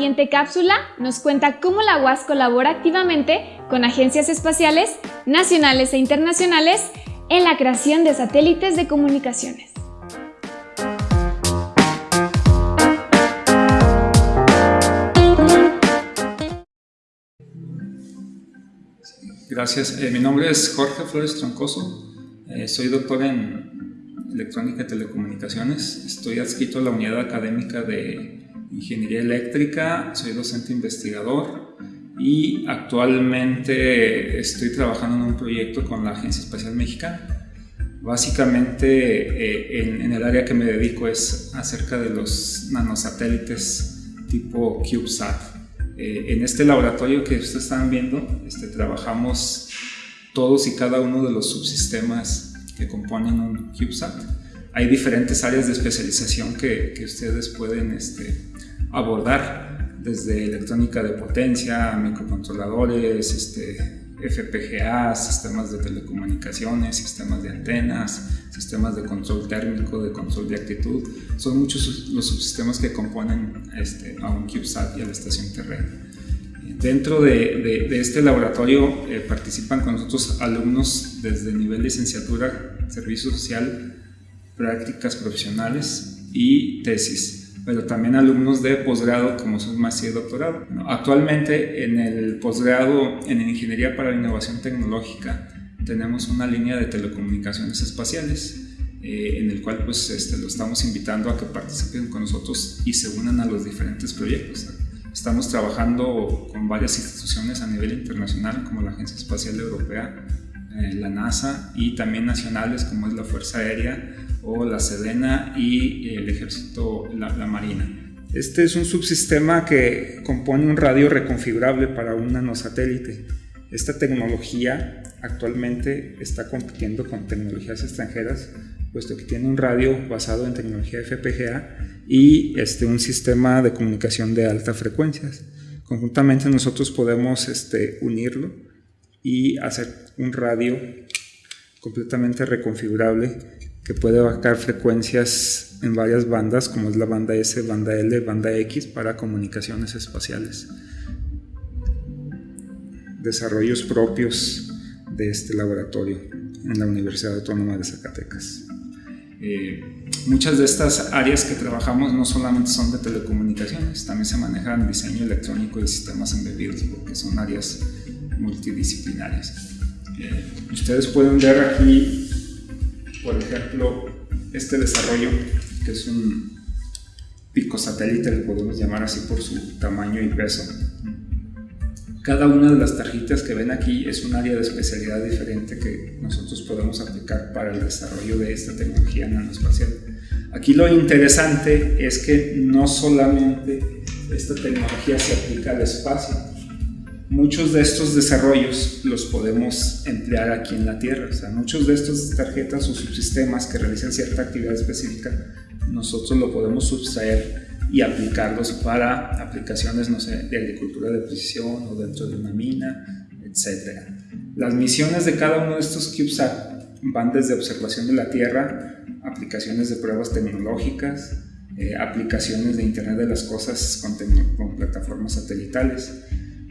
siguiente cápsula nos cuenta cómo la UAS colabora activamente con agencias espaciales nacionales e internacionales en la creación de satélites de comunicaciones. Gracias. Eh, mi nombre es Jorge Flores Troncoso. Eh, soy doctor en electrónica y telecomunicaciones. Estoy adscrito a la unidad académica de ingeniería eléctrica. Soy docente investigador y actualmente estoy trabajando en un proyecto con la Agencia Espacial Mexicana. Básicamente eh, en, el área que me dedico es acerca de los nanosatélites tipo CubeSat. Eh, en este laboratorio que ustedes están viendo este, trabajamos todos y cada uno de los subsistemas que componen un CubeSat. Hay diferentes áreas de especialización que, que ustedes pueden este, abordar desde electrónica de potencia, microcontroladores, este, FPGA, sistemas de telecomunicaciones, sistemas de antenas, sistemas de control térmico, de control de actitud. Son muchos los subsistemas que componen este, a un CubeSat y a la estación terrena. Dentro de, este laboratorio eh, participan con nosotros alumnos desde nivel licenciatura, servicio social, prácticas profesionales y tesis pero también alumnos de posgrado como son maestría y doctorado. Actualmente en el posgrado en Ingeniería para la Innovación Tecnológica tenemos una línea de telecomunicaciones espaciales eh, en el cual pues este, lo estamos invitando a que participen con nosotros y se unan a los diferentes proyectos. Estamos trabajando con varias instituciones a nivel internacional como la Agencia Espacial Europea, eh, la NASA y también nacionales como es la Fuerza Aérea o la Sedena y el Ejército, la, la Marina. Este es un subsistema que compone un radio reconfigurable para un nanosatélite. Esta tecnología actualmente está compitiendo con tecnologías extranjeras, puesto que tiene un radio basado en tecnología FPGA y este, un sistema de comunicación de altas frecuencias. Conjuntamente nosotros podemos este, unirlo y hacer un radio completamente reconfigurable que puede abarcar frecuencias en varias bandas, como es la banda S, banda L, banda X, para comunicaciones espaciales. Desarrollos propios de este laboratorio en la Universidad Autónoma de Zacatecas. Eh, muchas de estas áreas que trabajamos no solamente son de telecomunicaciones, también se manejan diseño electrónico y sistemas embebidos, porque son áreas multidisciplinarias. Eh, ustedes pueden ver aquí por ejemplo, este desarrollo, que es un pico satélite, le podemos llamar así por su tamaño y peso. Cada una de las tarjetas que ven aquí es un área de especialidad diferente que nosotros podemos aplicar para el desarrollo de esta tecnología nanoespacial. Aquí lo interesante es que no solamente esta tecnología se aplica al espacio, muchos de estos desarrollos los podemos emplear aquí en la Tierra. O sea, muchos de estas tarjetas o subsistemas que realizan cierta actividad específica, nosotros lo podemos subtraer y aplicarlos para aplicaciones, no sé, de agricultura de precisión o dentro de una mina, etc. Las misiones de cada uno de estos CubeSat van desde observación de la Tierra, aplicaciones de pruebas tecnológicas, eh, aplicaciones de Internet de las Cosas con, con plataformas satelitales,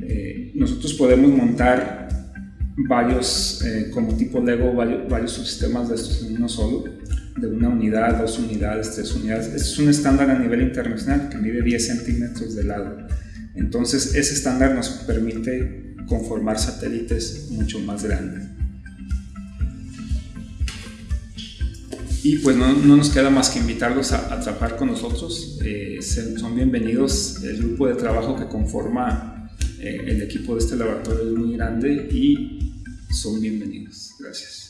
eh, nosotros podemos montar varios, eh, como tipo Lego, varios, subsistemas de estos en uno solo, de una unidad, dos unidades, tres unidades. Es un estándar a nivel internacional que mide 10 centímetros de lado. Entonces, ese estándar nos permite conformar satélites mucho más grandes. Y pues no, nos queda más que invitarlos a, trabajar con nosotros. Eh, son bienvenidos. El grupo de trabajo que conforma eh, el equipo de este laboratorio es muy grande y son bienvenidos. Gracias.